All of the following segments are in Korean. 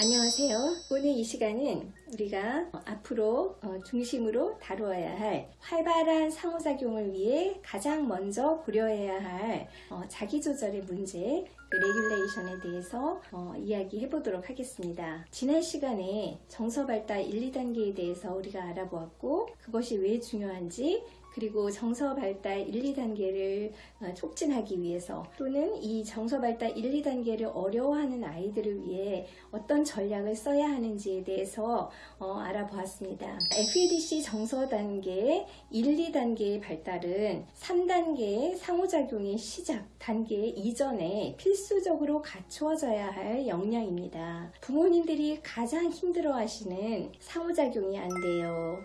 안녕하세요. 오늘 이 시간은 우리가 어, 앞으로 어, 중심으로 다루어야 할 활발한 상호작용을 위해 가장 먼저 고려해야 할 어, 자기조절의 문제, 그 레귤레이션에 대해서 이야기해 보도록 하겠습니다. 지난 시간에 정서발달 1, 2단계에 대해서 우리가 알아보았고 그것이 왜 중요한지 그리고 정서 발달 1, 2단계를 어, 촉진하기 위해서 또는 이 정서 발달 1, 2단계를 어려워하는 아이들을 위해 어떤 전략을 써야 하는지에 대해서 어, 알아보았습니다. FEDC 정서 단계 1, 2단계의 발달은 3단계의 상호작용의 시작 단계 이전에 필수적으로 갖추어져야 할 역량입니다. 부모님들이 가장 힘들어 하시는 상호작용이 안 돼요.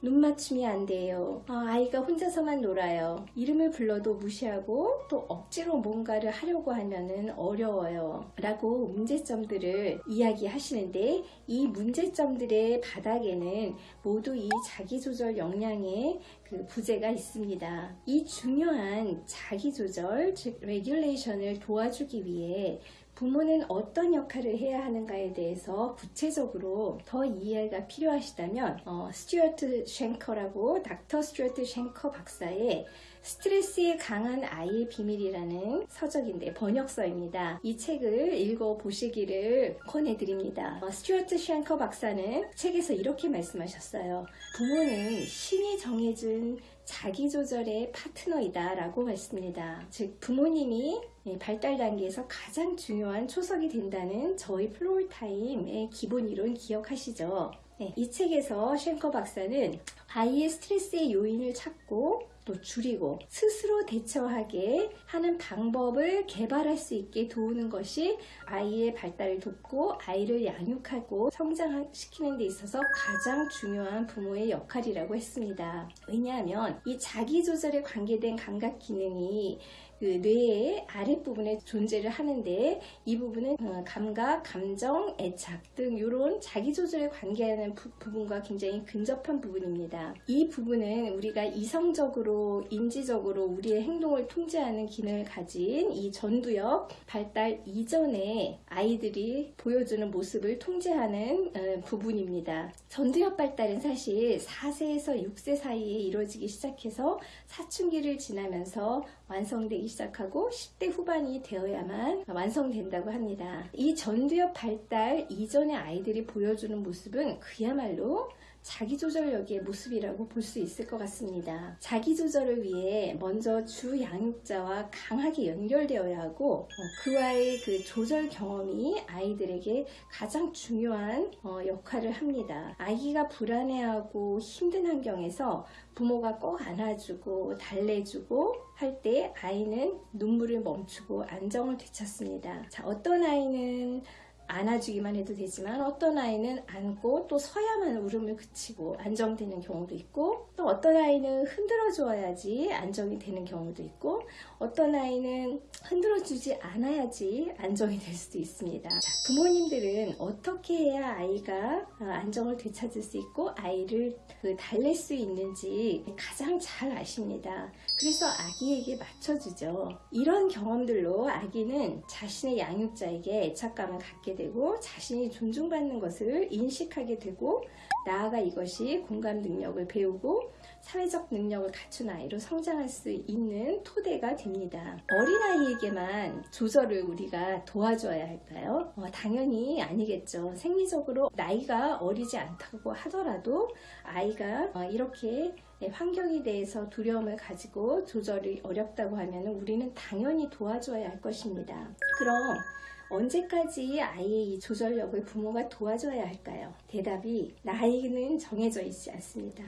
눈 맞춤이 안 돼요. 아, 이가 혼자서만 놀아요. 이름을 불러도 무시하고 또 억지로 뭔가를 하려고 하면은 어려워요. 라고 문제점들을 이야기하시는데 이 문제점들의 바닥에는 모두 이 자기조절 역량의 그 부재가 있습니다. 이 중요한 자기조절, 즉 regulation을 도와주기 위해 부모는 어떤 역할을 해야 하는가에 대해서 구체적으로 더 이해가 필요하시다면 어, 스튜어트 쉔커라고 닥터 스튜어트 쉔커 박사의 스트레스에 강한 아이의 비밀이라는 서적인데 번역서입니다. 이 책을 읽어보시기를 권해드립니다. 어, 스튜어트 쉔커 박사는 책에서 이렇게 말씀하셨어요. 부모는 신이 정해준 자기조절의 파트너이다 라고 했습니다. 즉 부모님이 발달 단계에서 가장 중요한 초석이 된다는 저희 플로울타임의 기본 이론 기억하시죠? 네, 이 책에서 쉔커 박사는 아이의 스트레스의 요인을 찾고 또 줄이고 스스로 대처하게 하는 방법을 개발할 수 있게 도우는 것이 아이의 발달을 돕고 아이를 양육하고 성장시키는 데 있어서 가장 중요한 부모의 역할이라고 했습니다. 왜냐하면 이 자기 조절에 관계된 감각 기능이 그 뇌의 아랫부분에 존재를 하는데 이 부분은 어, 감각, 감정, 애착 등 이런 자기조절에 관계하는 부, 분과 굉장히 근접한 부분입니다. 이 부분은 우리가 이성적으로, 인지적으로 우리의 행동을 통제하는 기능을 가진 이 전두엽 발달 이전에 아이들이 보여주는 모습을 통제하는 어, 부분입니다. 전두엽 발달은 사실 4세에서 6세 사이에 이루어지기 시작해서 사춘기를 지나면서 완성되기 시작하고 10대 후반이 되어야만 완성된다고 합니다. 이 전두엽 발달 이전의 아이들이 보여주는 모습은 그야말로 자기조절력의 모습이라고 볼 수 있을 것 같습니다. 자기조절을 위해 먼저 주 양육자와 강하게 연결되어야 하고 어, 그와의 그 조절 경험이 아이들에게 가장 중요한 어, 역할을 합니다. 아기가 불안해하고 힘든 환경에서 부모가 꼭 안아주고 달래주고 할 때 아이는 눈물을 멈추고 안정을 되찾습니다. 자, 어떤 아이는 안아주기만 해도 되지만 어떤 아이는 안고 또 서야만 울음을 그치고 안정되는 경우도 있고 또 어떤 아이는 흔들어 주어야지 안정이 되는 경우도 있고 어떤 아이는 흔들어 주지 않아야지 안정이 될 수도 있습니다. 자, 부모님들은 어떻게 해야 아이가 안정을 되찾을 수 있고 아이를 그 달랠 수 있는지 가장 잘 아십니다 그래서 아기에게 맞춰주죠. 이런 경험들로 아기는 자신의 양육자에게 애착감을 갖게 되고 자신이 존중받는 것을 인식하게 되고 나아가 이것이 공감 능력을 배우고 사회적 능력을 갖춘 아이로 성장할 수 있는 토대가 됩니다. 어린아이에게만 조절을 우리가 도와줘야 할까요? 어, 당연히 아니겠죠. 생리적으로 나이가 어리지 않다고 하더라도 아이가 어, 이렇게 환경에 대해서 두려움을 가지고 조절이 어렵다고 하면 우리는 당연히 도와줘야 할 것입니다. 그럼 언제까지 아이의 이 조절력을 부모가 도와줘야 할까요? 대답이 나이는 정해져 있지 않습니다.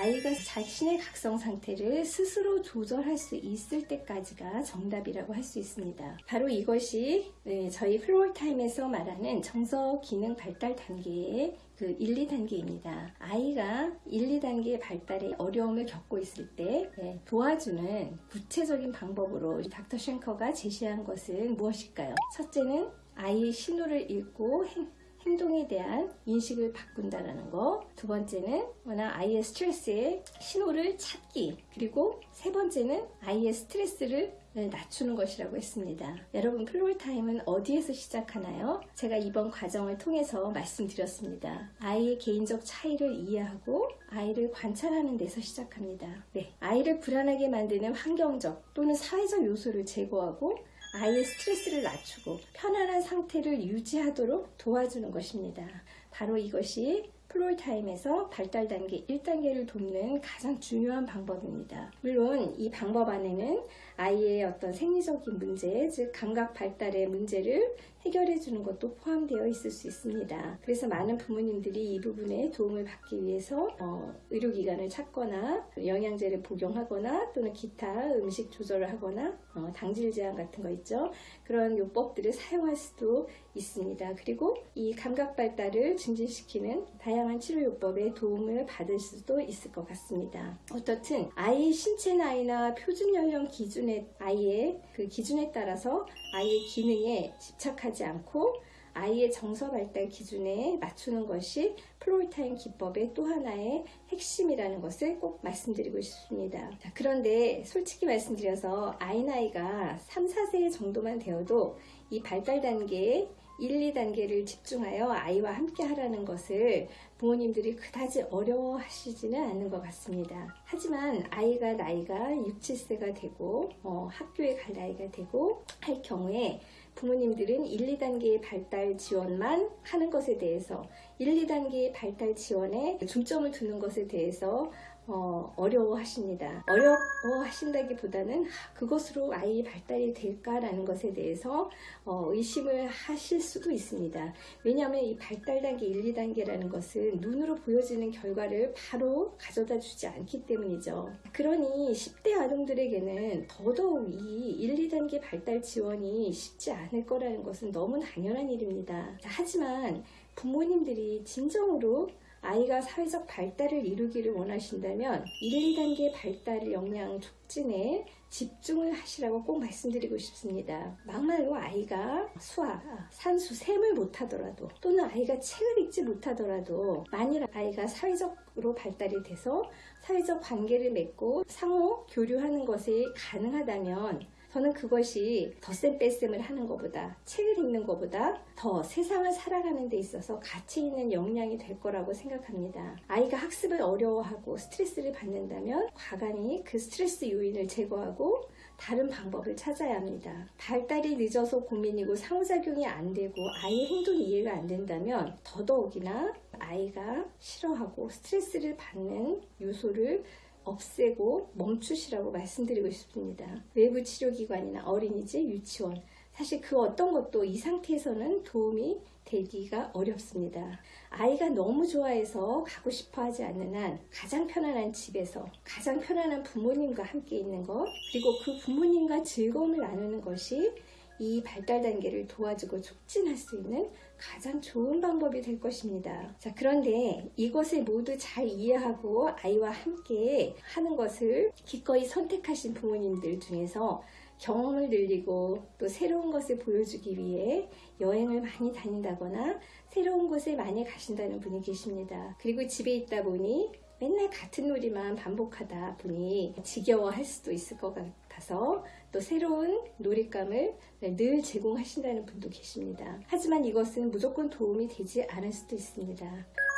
아이가 자신의 각성 상태를 스스로 조절할 수 있을 때까지가 정답이라고 할 수 있습니다. 바로 이것이 네, 저희 Floortime에서 말하는 정서 기능 발달 단계의 그 1, 2단계입니다. 아이가 1, 2단계 발달에 어려움을 겪고 있을 때 네, 도와주는 구체적인 방법으로 닥터 쉔커가 제시한 것은 무엇일까요? 첫째는 아이의 신호를 읽고 행, 행동에 대한 인식을 바꾼다라는 거. 두 번째는 뭐나 아이의 스트레스의 신호를 찾기. 그리고 세 번째는 아이의 스트레스를 낮추는 것이라고 했습니다. 여러분 Floortime은 어디에서 시작하나요? 제가 이번 과정을 통해서 말씀드렸습니다. 아이의 개인적 차이를 이해하고 아이를 관찰하는 데서 시작합니다. 네, 아이를 불안하게 만드는 환경적 또는 사회적 요소를 제거하고 아이의 스트레스를 낮추고 편안한 상태를 유지하도록 도와주는 것입니다. 바로 이것이 플로이 타임에서 발달 단계 1단계를 돕는 가장 중요한 방법입니다. 물론 이 방법 안에는 아이의 어떤 생리적인 문제, 즉 감각 발달의 문제를 해결해 주는 것도 포함되어 있을 수 있습니다. 그래서 많은 부모님들이 이 부분에 도움을 받기 위해서 어, 의료기관을 찾거나 영양제를 복용하거나 또는 기타 음식 조절을 하거나 어, 당질 제한 같은 거 있죠. 그런 요법들을 사용할 수도 있습니다. 그리고 이 감각 발달을 증진시키는 다양한 치료 요법에 도움을 받을 수도 있을 것 같습니다. 어떻든 아이의 신체 나이나 표준 연령 기준 의 아이의 그 기준에 따라서 아이의 기능에 집착하지 않고 아이의 정서 발달 기준에 맞추는 것이 Floortime 기법의 또 하나의 핵심이라는 것을 꼭 말씀드리고 싶습니다. 자, 그런데 솔직히 말씀드려서 아이 나이가 3, 4세 정도만 되어도 이 발달 단계에 1, 2단계를 집중하여 아이와 함께 하라는 것을 부모님들이 그다지 어려워하시지는 않는 것 같습니다. 하지만 아이가 나이가 6, 7세가 되고 어, 학교에 갈 나이가 되고 할 경우에 부모님들은 1, 2단계의 발달 지원만 하는 것에 대해서 1, 2단계의 발달 지원에 중점을 두는 것에 대해서 어, 어려워하십니다. 어려워하신다기보다는 그것으로 아이 발달이 될까라는 것에 대해서 어, 의심을 하실 수도 있습니다. 왜냐하면 이 발달 단계 1, 2단계라는 것은 눈으로 보여지는 결과를 바로 가져다 주지 않기 때문이죠. 그러니 10대 아동들에게는 더더욱 이 1, 2단계 발달 지원이 쉽지 않을 거라는 것은 너무 당연한 일입니다. 하지만 부모님들이 진정으로 아이가 사회적 발달을 이루기를 원하신다면 1, 2단계 발달 역량 촉진에 집중을 하시라고 꼭 말씀드리고 싶습니다. 막말로 아이가 수학, 산수, 셈을 못하더라도 또는 아이가 책을 읽지 못하더라도 만일 아이가 사회적으로 발달이 돼서 사회적 관계를 맺고 상호 교류하는 것이 가능하다면 저는 그것이 덧셈 뺄셈을 하는 것보다 책을 읽는 것보다 더 세상을 살아가는 데 있어서 가치 있는 역량이 될 거라고 생각합니다. 아이가 학습을 어려워하고 스트레스를 받는다면 과감히 그 스트레스 요인을 제거하고 다른 방법을 찾아야 합니다. 발달이 늦어서 고민이고 상호작용이 안 되고 아이의 행동이 이해가 안 된다면 더더욱이나 아이가 싫어하고 스트레스를 받는 요소를 없애고 멈추시라고 말씀드리고 싶습니다. 외부 치료기관이나 어린이집, 유치원 사실 그 어떤 것도 이 상태에서는 도움이 되기가 어렵습니다. 아이가 너무 좋아해서 가고 싶어 하지 않는 한 가장 편안한 집에서 가장 편안한 부모님과 함께 있는 것 그리고 그 부모님과 즐거움을 나누는 것이 이 발달 단계를 도와주고 촉진할 수 있는 가장 좋은 방법이 될 것입니다. 자, 그런데 이것을 모두 잘 이해하고 아이와 함께 하는 것을 기꺼이 선택하신 부모님들 중에서 경험을 늘리고 또 새로운 것을 보여주기 위해 여행을 많이 다닌다거나 새로운 곳에 많이 가신다는 분이 계십니다. 그리고 집에 있다 보니 맨날 같은 놀이만 반복하다 보니 지겨워할 수도 있을 것 같아서 또 새로운 놀잇감을 늘 제공하신다는 분도 계십니다. 하지만 이것은 무조건 도움이 되지 않을 수도 있습니다.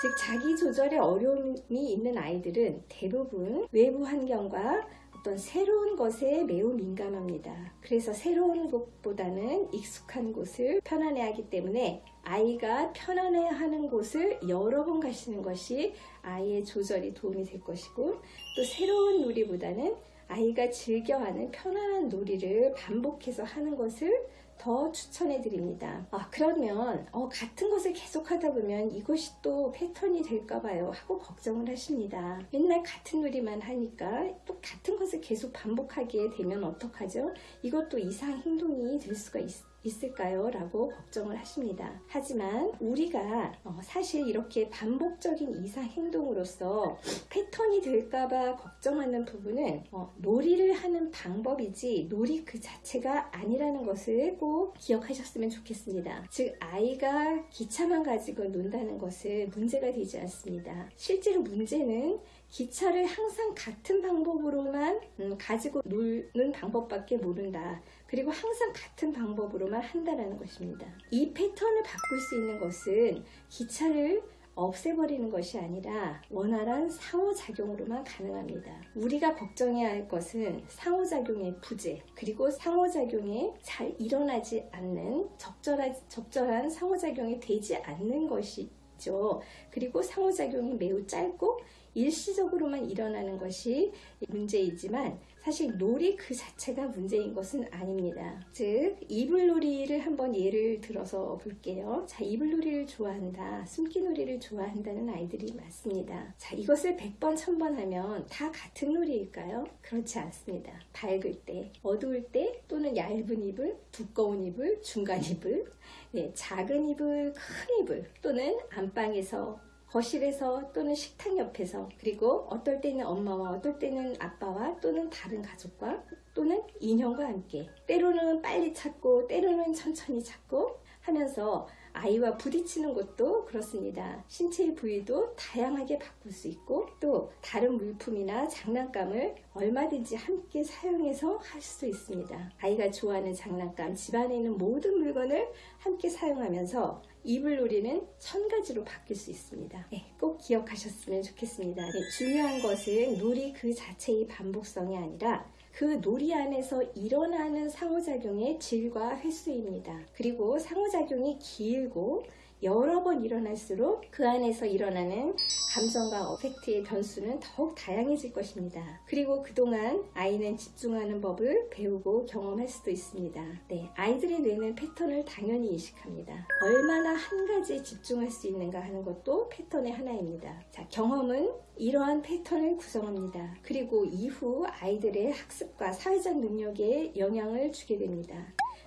즉 자기 조절에 어려움이 있는 아이들은 대부분 외부 환경과 어떤 새로운 것에 매우 민감합니다. 그래서 새로운 곳보다는 익숙한 곳을 편안해하기 때문에 아이가 편안해하는 곳을 여러 번 가시는 것이 아이의 조절이 도움이 될 것이고 또 새로운 놀이보다는 아이가 즐겨하는 편안한 놀이를 반복해서 하는 것을 더 추천해 드립니다. 아, 그러면 어, 같은 것을 계속 하다 보면 이것이 또 패턴이 될까 봐요 하고 걱정을 하십니다. 맨날 같은 놀이만 하니까 또 같은 것을 계속 반복하게 되면 어떡하죠? 이것도 이상 행동이 될 수가 있, 있을까요? 라고 걱정을 하십니다. 하지만 우리가 어, 사실 이렇게 반복적인 이상 행동으로서 패턴이 될까봐 걱정하는 부분은 어, 놀이를 하는 방법이지 놀이 그 자체가 아니라는 것을 꼭 기억하셨으면 좋겠습니다. 즉 아이가 기차만 가지고 논다는 것은 문제가 되지 않습니다. 실제로 문제는 기차를 항상 같은 방법으로만 음, 가지고 놀는 방법밖에 모른다. 그리고 항상 같은 방법으로만 한다라는 것입니다. 이 패턴을 바꿀 수 있는 것은 기차를 없애버리는 것이 아니라 원활한 상호작용으로만 가능합니다. 우리가 걱정해야 할 것은 상호작용의 부재, 그리고 상호작용이 잘 일어나지 않는 적절한, 적절한 상호작용이 되지 않는 것이죠. 그리고 상호작용이 매우 짧고 일시적으로만 일어나는 것이 문제이지만 사실 놀이 그 자체가 문제인 것은 아닙니다. 즉 이불놀이를 한번 예를 들어서 볼게요. 자 이불놀이를 좋아한다. 숨기놀이를 좋아한다는 아이들이 많습니다. 자 이것을 100번 1000번 하면 다 같은 놀이일까요? 그렇지 않습니다. 밝을 때, 어두울 때 또는 얇은 이불, 두꺼운 이불, 중간 이불, 네, 작은 이불, 큰 이불 또는 안방에서 거실에서 또는 식탁 옆에서 그리고 어떨 때는 엄마와 어떨 때는 아빠와 또는 다른 가족과 또는 인형과 함께 때로는 빨리 찾고 때로는 천천히 찾고 하면서 아이와 부딪히는 것도 그렇습니다. 신체의 부위도 다양하게 바꿀 수 있고 또 다른 물품이나 장난감을 얼마든지 함께 사용해서 할수 있습니다. 아이가 좋아하는 장난감, 집안에 있는 모든 물건을 함께 사용하면서 이불놀이는 천 가지로 바뀔 수 있습니다. 네, 꼭 기억하셨으면 좋겠습니다. 네, 중요한 것은 놀이 그 자체의 반복성이 아니라 그 놀이 안에서 일어나는 상호작용의 질과 횟수입니다. 그리고 상호작용이 길고 여러 번 일어날수록 그 안에서 일어나는 감정과 어펙트의 변수는 더욱 다양해질 것입니다. 그리고 그동안 아이는 집중하는 법을 배우고 경험할 수도 있습니다. 네, 아이들의 뇌는 패턴을 당연히 인식합니다. 얼마나 한 가지에 집중할 수 있는가 하는 것도 패턴의 하나입니다. 자, 경험은 이러한 패턴을 구성합니다. 그리고 이후 아이들의 학습과 사회적 능력에 영향을 주게 됩니다.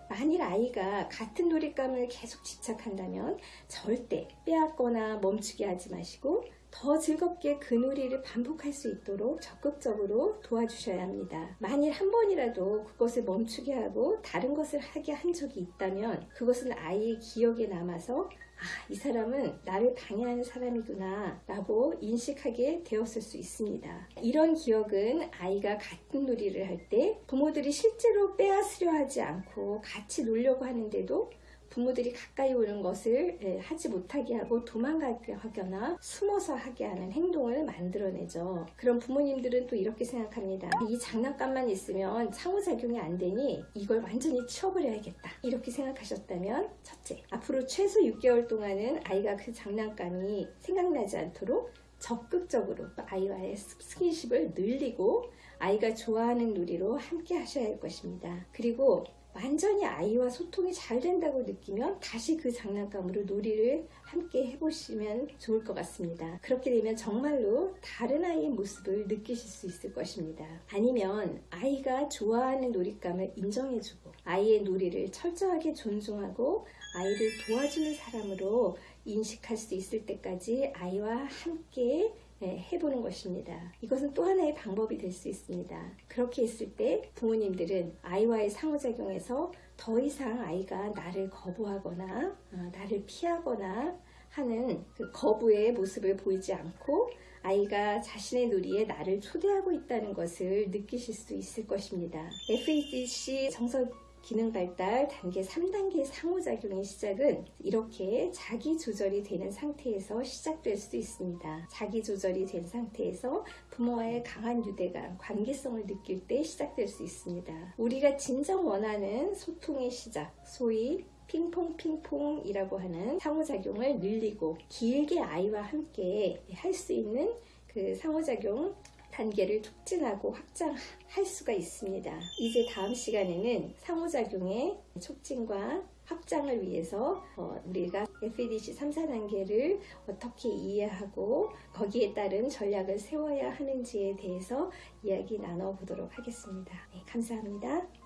만일 아이가 같은 놀잇감을 계속 집착한다면 절대 빼앗거나 멈추게 하지 마시고 더 즐겁게 그 놀이를 반복할 수 있도록 적극적으로 도와주셔야 합니다. 만일 한 번이라도 그것을 멈추게 하고 다른 것을 하게 한 적이 있다면 그것은 아이의 기억에 남아서 아, 이 사람은 나를 방해하는 사람이구나 라고 인식하게 되었을 수 있습니다. 이런 기억은 아이가 같은 놀이를 할 때 부모들이 실제로 빼앗으려 하지 않고 같이 놀려고 하는데도 부모들이 가까이 오는 것을 예, 하지 못하게 하고 도망가게 하거나 숨어서 하게 하는 행동을 만들어내죠. 그럼 부모님들은 또 이렇게 생각합니다. 이 장난감만 있으면 상호작용이 안 되니 이걸 완전히 치워버려야겠다. 이렇게 생각하셨다면 첫째, 앞으로 최소 6개월 동안은 아이가 그 장난감이 생각나지 않도록 적극적으로 아이와의 스킨십을 늘리고 아이가 좋아하는 놀이로 함께 하셔야 할 것입니다. 그리고 완전히 아이와 소통이 잘 된다고 느끼면 다시 그 장난감으로 놀이를 함께 해보시면 좋을 것 같습니다. 그렇게 되면 정말로 다른 아이의 모습을 느끼실 수 있을 것입니다. 아니면 아이가 좋아하는 놀잇감을 인정해주고 아이의 놀이를 철저하게 존중하고 아이를 도와주는 사람으로 인식할 수 있을 때까지 아이와 함께 네, 해보는 것입니다. 이것은 또 하나의 방법이 될 수 있습니다. 그렇게 했을 때 부모님들은 아이와의 상호작용에서 더 이상 아이가 나를 거부하거나 어, 나를 피하거나 하는 그 거부의 모습을 보이지 않고 아이가 자신의 놀이에 나를 초대하고 있다는 것을 느끼실 수 있을 것입니다. FADC 정석 기능 발달 단계 3단계 상호작용의 시작은 이렇게 자기 조절이 되는 상태에서 시작될 수 있습니다. 자기 조절이 된 상태에서 부모와의 강한 유대감, 관계성을 느낄 때 시작될 수 있습니다. 우리가 진정 원하는 소통의 시작, 소위 핑퐁 핑퐁이라고 하는 상호작용을 늘리고 길게 아이와 함께 할 수 있는 그 상호작용 단계를 촉진하고 확장할 수가 있습니다. 이제 다음 시간에는 상호작용의 촉진과 확장을 위해서 어, 우리가 FEDC 3, 4단계를 어떻게 이해하고 거기에 따른 전략을 세워야 하는지에 대해서 이야기 나눠보도록 하겠습니다. 네, 감사합니다.